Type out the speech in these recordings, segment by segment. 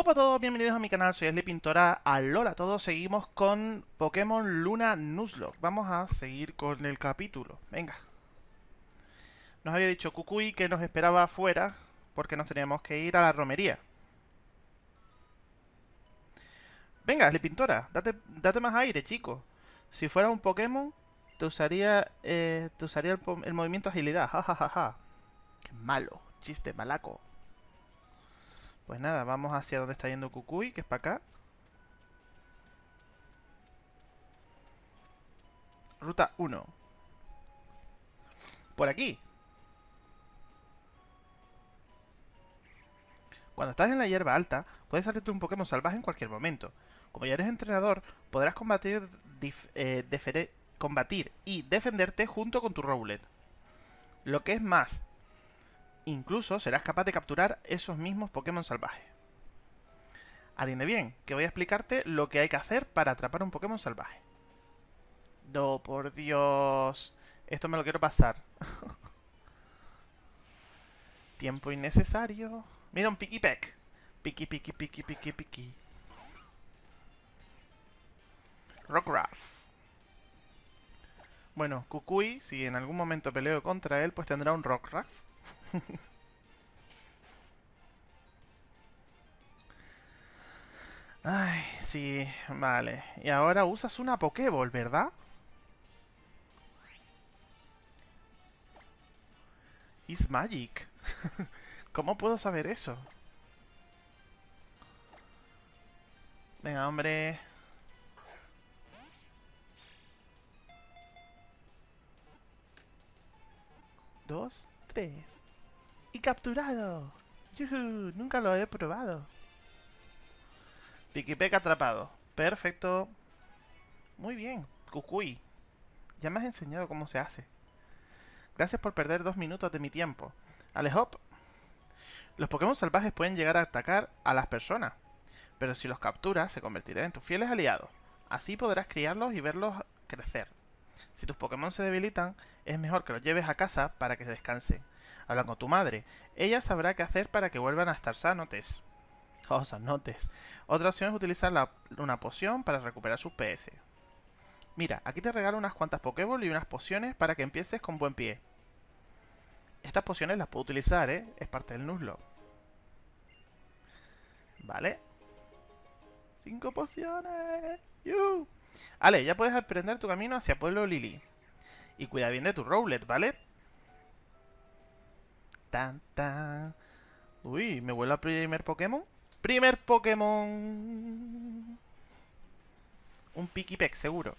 Hola a todos, bienvenidos a mi canal, soy Ashley Pintora. Alola todos, seguimos con Pokémon Luna Nuzlocke. Vamos a seguir con el capítulo. Venga. Nos había dicho Kukui que nos esperaba afuera porque nos teníamos que ir a la romería. Venga, Ashley Pintora, date, date más aire, chico. Si fuera un Pokémon, te usaría, eh, te usaría el, el movimiento agilidad. Ja, ja, ja, ja. Qué malo, chiste malaco. Pues nada, vamos hacia donde está yendo Kukui, que es para acá. Ruta 1. Por aquí. Cuando estás en la hierba alta, puedes salirte un Pokémon salvaje en cualquier momento. Como ya eres entrenador, podrás combatir, eh, combatir y defenderte junto con tu Rowlet. Lo que es más, Incluso serás capaz de capturar esos mismos Pokémon salvajes. Atiende bien, que voy a explicarte lo que hay que hacer para atrapar un Pokémon salvaje. No, por Dios. Esto me lo quiero pasar. Tiempo innecesario. Mira un Pikipek. Piki, piki, piki, piki, piki. Rockruff. Bueno, Kukui, si en algún momento peleo contra él, pues tendrá un Rockruff. Ay, sí, vale. Y ahora usas una Pokéball, ¿verdad? It's magic. ¿Cómo puedo saber eso? Venga, hombre. Dos, tres capturado! ¡Yuhu! Nunca lo he probado. Pikipek atrapado. Perfecto. Muy bien. Kukui. Ya me has enseñado cómo se hace. Gracias por perder dos minutos de mi tiempo. Alejop. Los Pokémon salvajes pueden llegar a atacar a las personas. Pero si los capturas, se convertirán en tus fieles aliados. Así podrás criarlos y verlos crecer. Si tus Pokémon se debilitan, es mejor que los lleves a casa para que descansen. Habla con tu madre. Ella sabrá qué hacer para que vuelvan a estar sanotes. Oh, sanotes. Otra opción es utilizar una poción para recuperar sus PS. Mira, aquí te regalo unas cuantas Pokéball y unas pociones para que empieces con buen pie. Estas pociones las puedo utilizar, ¿eh? Es parte del Nuzlocke. Vale. Cinco pociones. ¡Yuhu! Vale, ya puedes aprender tu camino hacia Pueblo Lily. Y cuida bien de tu Rowlet, ¿vale? Tan. Uy, ¿me vuelvo a primer Pokémon? ¡Primer Pokémon! Un Pikipek, seguro.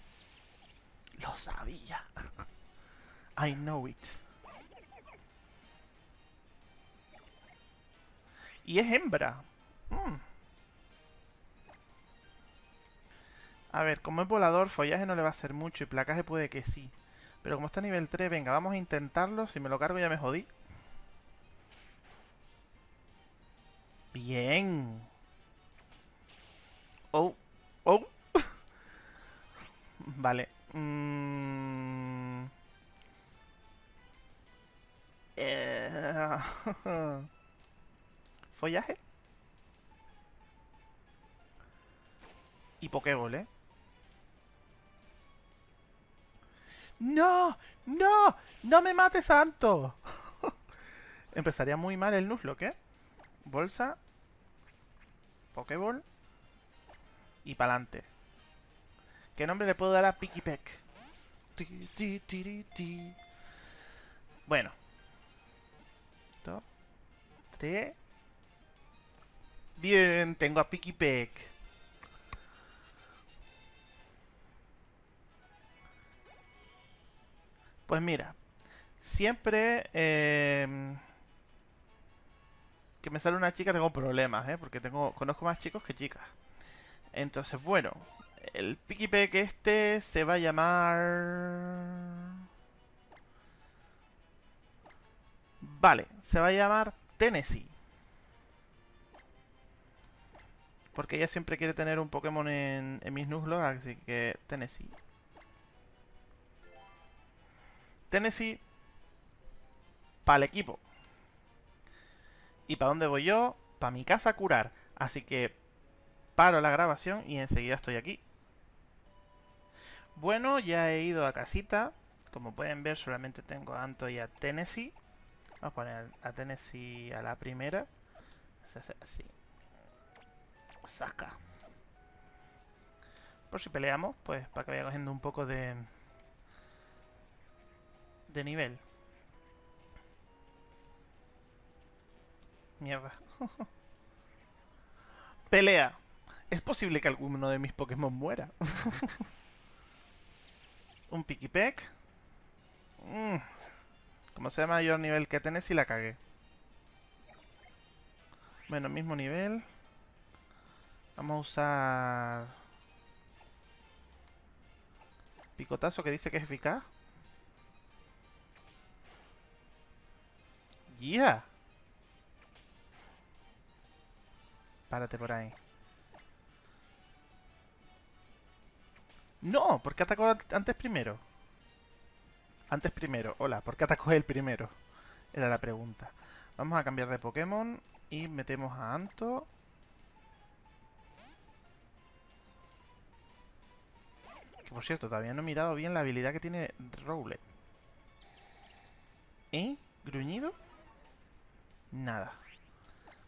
Lo sabía. I know it. Y es hembra. Mm. A ver, como es volador, follaje no le va a hacer mucho y placaje puede que sí. Pero como está a nivel 3, venga, vamos a intentarlo. Si me lo cargo ya me jodí. Bien. Oh. Oh. vale. Mm. Eh. Follaje. Y Pokéball, ¿eh? ¡No! ¡No! ¡No me mates, santo! Empezaría muy mal el Nuzlocke, ¿eh? Bolsa. Pokéball. Y pa'lante. ¿Qué nombre le puedo dar a Pikipek? Bueno. Dos. Tres. Bien, tengo a Pikipek. Pues mira, siempre eh, que me sale una chica tengo problemas, ¿eh? Porque tengo conozco más chicos que chicas. Entonces, bueno, el Pikipek este se va a llamar... Vale, se va a llamar Tennessee. Porque ella siempre quiere tener un Pokémon en, mis Nuzlocke, así que Tennessee. Tennessee para el equipo. ¿Y para dónde voy yo? Para mi casa a curar. Así que paro la grabación y enseguida estoy aquí. Bueno, ya he ido a casita. Como pueden ver, solamente tengo a Anto y a Tennessee. Vamos a poner a Tennessee a la primera. Así. Saca. Por si peleamos, pues para que vaya cogiendo un poco de... De nivel. Mierda. Pelea. Es posible que alguno de mis Pokémon muera. un Pikipek. Mm. Como sea mayor nivel que tenés, y la cagué. Bueno, mismo nivel. Vamos a usar... Picotazo que dice que es eficaz. ¡Yeah! Párate por ahí. No, ¿por qué atacó antes primero? Antes primero. Hola, ¿por qué atacó él primero? Era la pregunta. Vamos a cambiar de Pokémon y metemos a Anto. Que por cierto, todavía no he mirado bien la habilidad que tiene Rowlet. ¿Eh? ¿Gruñido? Nada.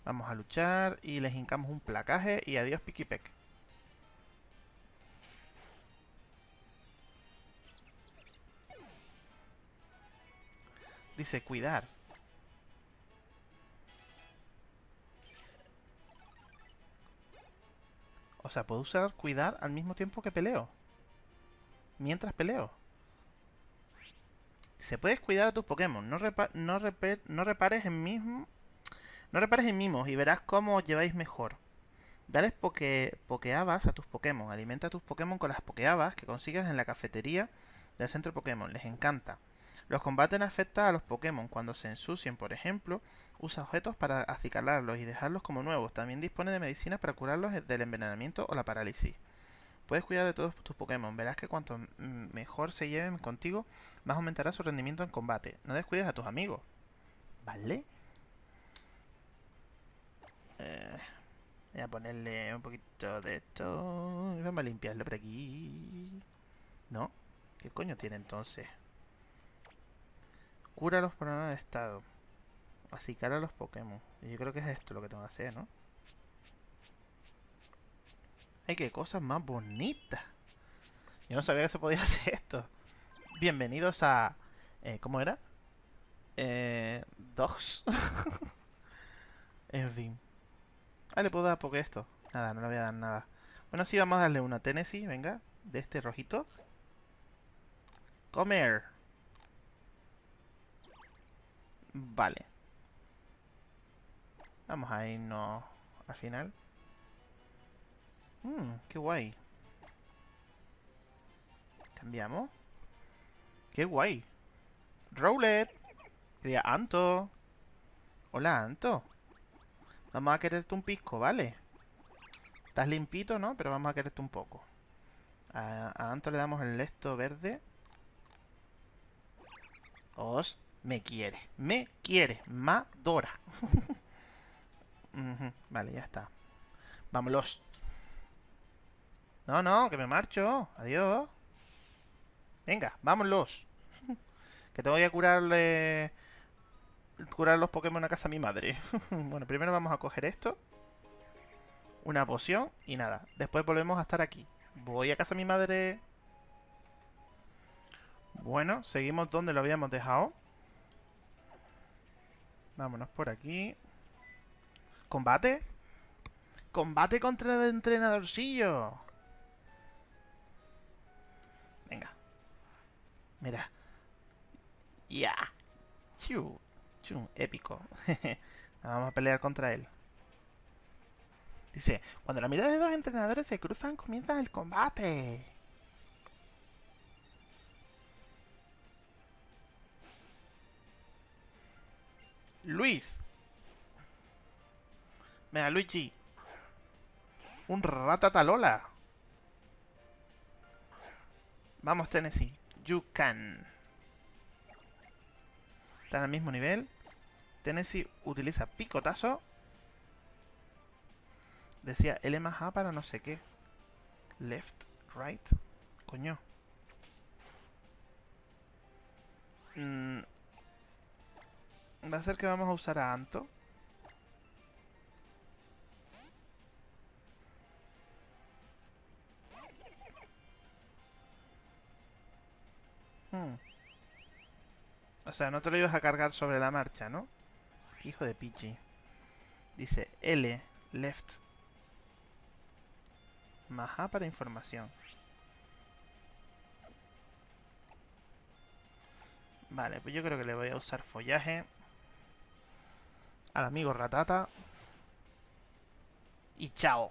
Vamos a luchar y les hincamos un placaje y adiós Pikipek. Dice cuidar. O sea, puedo usar cuidar al mismo tiempo que peleo. Mientras peleo. Se puedes cuidar a tus Pokémon. No, no, no repares en mismo no repares en mimos y verás cómo lleváis mejor. Dales poke, pokeabas a tus Pokémon. Alimenta a tus Pokémon con las pokeabas que consigas en la cafetería del centro Pokémon. Les encanta. Los combates afectan a los Pokémon cuando se ensucien, por ejemplo. Usa objetos para acicalarlos y dejarlos como nuevos. También dispone de medicinas para curarlos del envenenamiento o la parálisis. Puedes cuidar de todos tus Pokémon. Verás que cuanto mejor se lleven contigo, más aumentará su rendimiento en combate. No descuides a tus amigos. ¿Vale? Voy a ponerle un poquito de esto. Vamos a limpiarlo por aquí. ¿No? ¿Qué coño tiene entonces? Cura los problemas de estado. Así cara a los Pokémon. Yo creo que es esto lo que tengo que hacer, ¿no? ¡Ay, qué cosas más bonitas! Yo no sabía que se podía hacer esto. Bienvenidos a... Eh, ¿Cómo era? Eh... Dogs. en fin. Ah, le puedo dar porque esto. Nada, no le voy a dar nada. Bueno, sí, vamos a darle una Tennessee, venga. De este rojito. Comer. Vale. Vamos a irnos al final. Mmm, qué guay. Cambiamos. Qué guay. Rowlet. Quería Anto. Hola, Anto. Vamos a quererte un pisco, ¿vale? Estás limpito, ¿no? Pero vamos a quererte un poco. A, Anto le damos el esto verde. Os me quiere. Me quiere. Madora. Vale, ya está. Vámonos. No, no, que me marcho. Adiós. Venga, vámonos. que te voy a curarle curar los Pokémon a casa a mi madre. bueno, primero vamos a coger esto. Una poción y nada. Después volvemos a estar aquí. Voy a casa a mi madre. Bueno, seguimos donde lo habíamos dejado. Vámonos por aquí. ¿Combate? ¡Combate contra el entrenadorcillo! Venga. Mira. Ya. Yeah épico. Vamos a pelear contra él. Dice, cuando la mirada de dos entrenadores se cruzan, comienza el combate. Luis. Venga, Luigi. Un ratatalola. Vamos, Tennessee. You can. Están al mismo nivel. Tennessee utiliza picotazo. Decía L más A para no sé qué. Left, right. Coño. Mm. Va a ser que vamos a usar a Anto. Hmm. O sea, no te lo ibas a cargar sobre la marcha, ¿no? Hijo de pichi. Dice L, left. Más A para información. Vale, pues yo creo que le voy a usar follaje. Al amigo ratata. Y chao.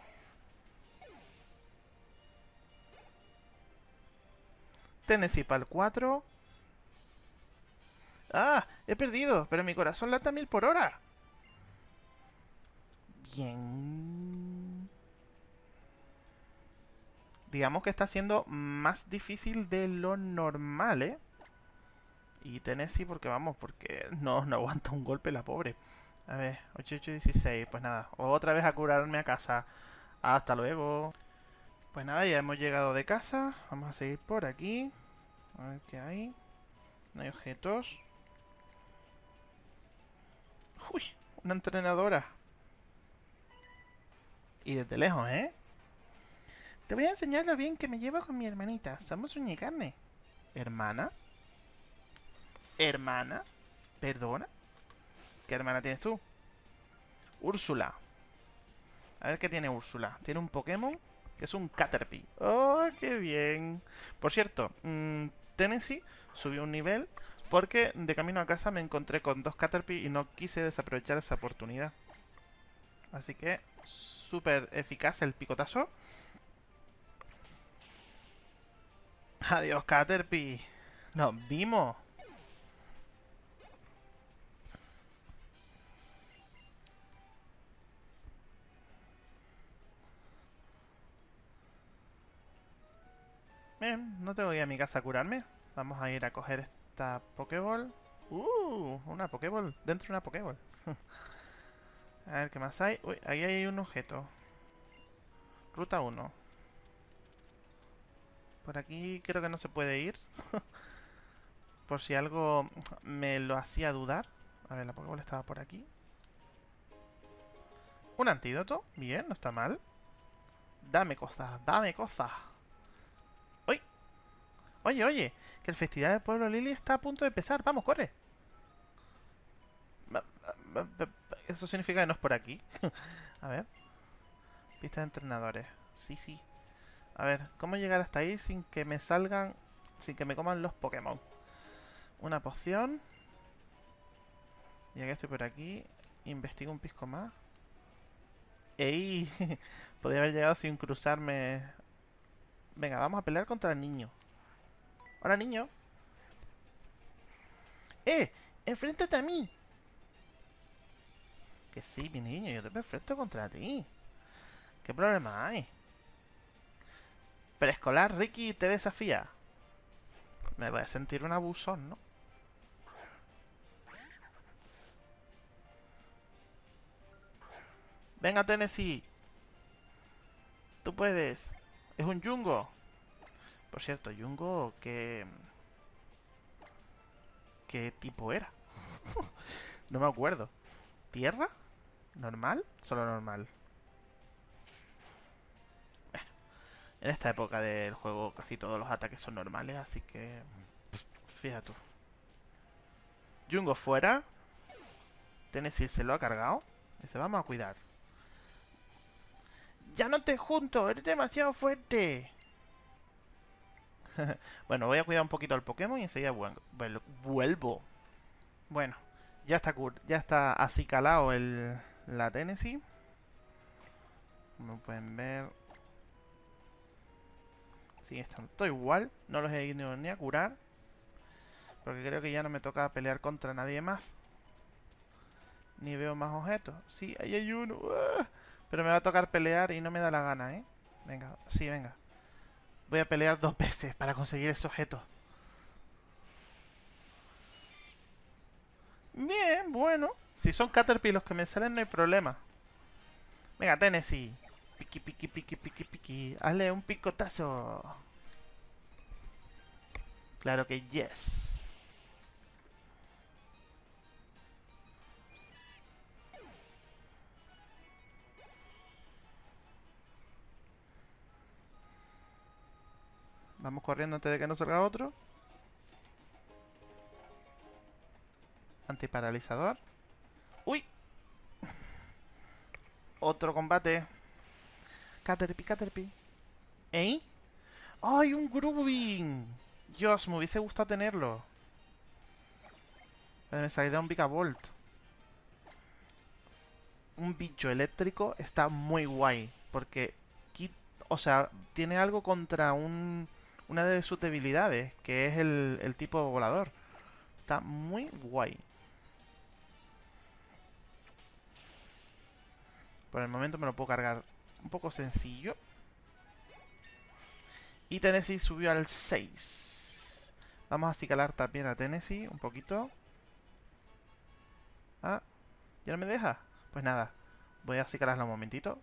Tennessee para el 4. ¡Ah! He perdido, pero mi corazón lata mil por hora. Bien. Digamos que está siendo más difícil de lo normal, ¿eh? Y Tennessee porque vamos, porque no, no aguanta un golpe la pobre. A ver, 8816, pues nada. Otra vez a curarme a casa. Hasta luego. Pues nada, ya hemos llegado de casa. Vamos a seguir por aquí. A ver qué hay. No hay objetos. Uy, una entrenadora. Y desde lejos, ¿eh? Te voy a enseñar lo bien que me llevo con mi hermanita. Somos uña y carne. ¿Hermana? ¿Hermana? ¿Perdona? ¿Qué hermana tienes tú? Úrsula. A ver qué tiene Úrsula. Tiene un Pokémon que es un Caterpie. ¡Oh, qué bien! Por cierto, mmm, Tennessee subió un nivel porque de camino a casa me encontré con dos Caterpie y no quise desaprovechar esa oportunidad. Así que, súper eficaz el picotazo. Adiós, Caterpie. Nos vimos. Bien, no tengo que ir a mi casa a curarme. Vamos a ir a coger esta Pokéball. ¡Uh! Una Pokéball. Dentro de una Pokéball. a ver, ¿qué más hay? Uy, ahí hay un objeto. Ruta 1. Por aquí creo que no se puede ir. por si algo me lo hacía dudar. A ver, la Pokéball estaba por aquí. Un antídoto. Bien, no está mal. Dame cosas, dame cosas. Oye, oye, que el festival del pueblo Lily está a punto de empezar. Vamos, corre. Eso significa que no es por aquí. a ver. Pista de entrenadores. Sí, sí. A ver, ¿cómo llegar hasta ahí sin que me salgan... Sin que me coman los Pokémon? Una poción. Ya que estoy por aquí, investigo un pisco más. ¡Ey! Podría haber llegado sin cruzarme... Venga, vamos a pelear contra el niño. Hola, niño. ¡Eh! ¡Enfréntate a mí! Que sí, mi niño, yo te perfecto contra ti. ¿Qué problema hay? Preescolar Ricky te desafía. Me voy a sentir un abusón, ¿no? Venga, Tennessee. Tú puedes. Es un yungo. Por cierto, Jungo, ¿qué... ¿Qué tipo era? no me acuerdo. ¿Tierra? ¿Normal? Solo normal. Bueno, en esta época del juego casi todos los ataques son normales, así que... Fíjate tú. Jungo fuera. Tennessee se lo ha cargado. Dice, vamos a cuidar. ¡Ya no te junto! ¡Eres demasiado fuerte! bueno, voy a cuidar un poquito al Pokémon y enseguida vuelvo. Bueno, ya está, ya está así calado el, la Tennessee. Como pueden ver. Sí, están todo igual. No los he ido ni a curar. Porque creo que ya no me toca pelear contra nadie más. Ni veo más objetos. Sí, ahí hay uno. ¡Ah! Pero me va a tocar pelear y no me da la gana, ¿eh? Venga, sí, venga. Voy a pelear dos veces para conseguir ese objeto. Bien, bueno. Si son Caterpie los que me salen, no hay problema. Venga, Tennessee. Piqui, piqui, piqui, piqui, piqui. Hazle un picotazo. Claro que yes. Vamos corriendo antes de que nos salga otro. Antiparalizador. ¡Uy! Otro combate. Caterpie, Caterpie. ¿Eh? ¡Ay, un Grooving! Dios, me hubiese gustado tenerlo. Me salió un Vigavolt. Un bicho eléctrico está muy guay. Porque, o sea, tiene algo contra un, una de sus debilidades, que es el, tipo volador. Está muy guay. Por el momento me lo puedo cargar un poco sencillo. Y Tennessee subió al 6. Vamos a acicalar también a Tennessee un poquito. Ah, ¿ya no me deja? Pues nada, voy a acicalarla un momentito.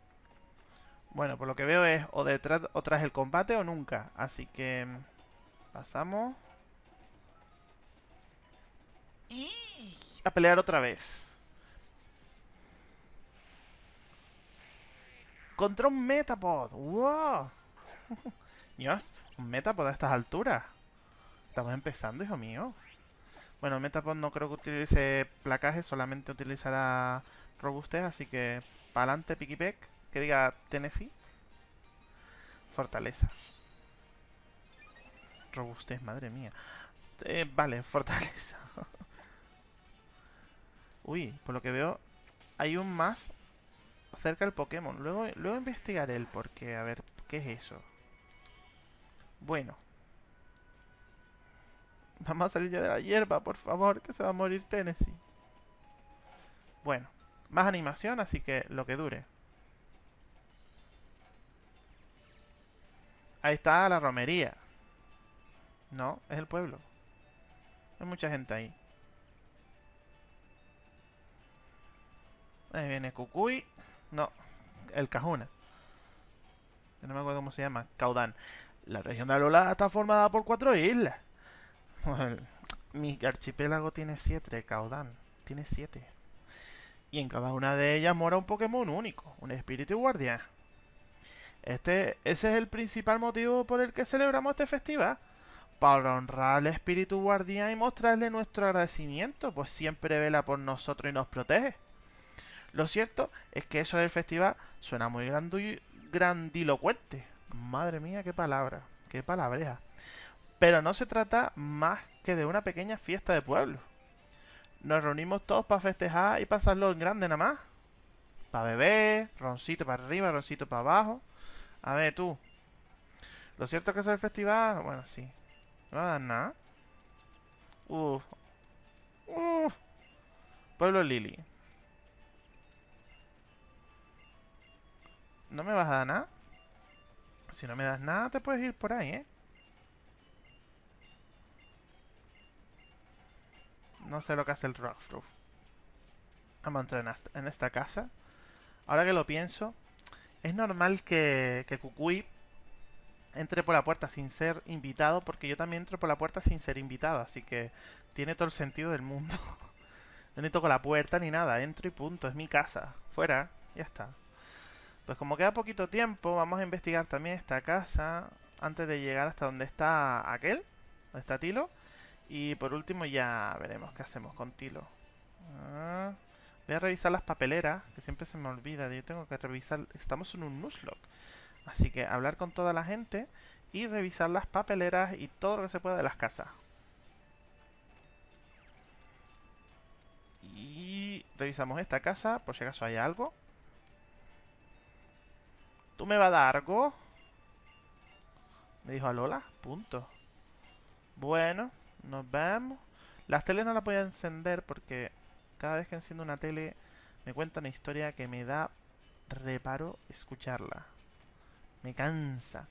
Bueno, por lo que veo es o detrás o tras el combate o nunca. Así que pasamos. Y a pelear otra vez. Contra un Metapod. ¡Wow! Dios, un Metapod a estas alturas. Estamos empezando, hijo mío. Bueno, Metapod no creo que utilice placaje, solamente utilizará robustez, así que para adelante, Pikipek. Que diga Tennessee. Fortaleza. Robustez, madre mía. Eh, vale, fortaleza. Uy, por lo que veo, hay un más cerca del Pokémon. Luego, luego investigaré el porqué. A ver, ¿qué es eso? Bueno. Vamos a salir ya de la hierba, por favor, que se va a morir Tennessee. Bueno, más animación, así que lo que dure. Ahí está la romería. No, es el pueblo. Hay mucha gente ahí. Ahí viene Cucuy. No, el Cajuna. no me acuerdo cómo se llama. Caudán. La región de Alola está formada por cuatro islas. Mi archipiélago tiene siete, Caudán. Tiene siete. Y en cada una de ellas mora un Pokémon único, un espíritu guardián. Este, ese es el principal motivo por el que celebramos este festival. Para honrar al espíritu guardián y mostrarle nuestro agradecimiento, pues siempre vela por nosotros y nos protege. Lo cierto es que eso del festival suena muy grandilocuente. Madre mía, qué palabra, qué palabreja. Pero no se trata más que de una pequeña fiesta de pueblo. Nos reunimos todos para festejar y pasarlo en grande nada más. Para beber, roncito para arriba, roncito para abajo. A ver, tú. Lo cierto es que eso del festival, bueno, sí. No va a dar nada. Uf. Uf. Pueblo Lili. ¿No me vas a dar nada? Si no me das nada, te puedes ir por ahí, ¿eh? No sé lo que hace el Rockfroof. Vamos a entrar en esta casa. Ahora que lo pienso, es normal que, que Kukui entre por la puerta sin ser invitado, porque yo también entro por la puerta sin ser invitado, así que tiene todo el sentido del mundo. no ni toco la puerta ni nada, entro y punto, es mi casa. Fuera, ya está. Pues como queda poquito tiempo, vamos a investigar también esta casa antes de llegar hasta donde está aquel, donde está Tilo. Y por último ya veremos qué hacemos con Tilo. Ah, voy a revisar las papeleras, que siempre se me olvida. Yo tengo que revisar... Estamos en un Nuzlocke. Así que hablar con toda la gente y revisar las papeleras y todo lo que se pueda de las casas. Y revisamos esta casa, por si acaso hay algo. ¿Tú me vas a dar algo? Me dijo a Lola. Punto. Bueno, nos vemos. Las teles no las voy a encender porque cada vez que enciendo una tele me cuenta una historia que me da reparo escucharla. Me cansa.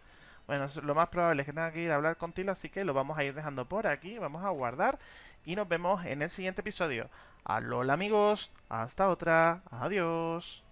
Bueno, lo más probable es que tenga que ir a hablar contigo, así que lo vamos a ir dejando por aquí. Vamos a guardar y nos vemos en el siguiente episodio. Alola amigos, hasta otra. Adiós.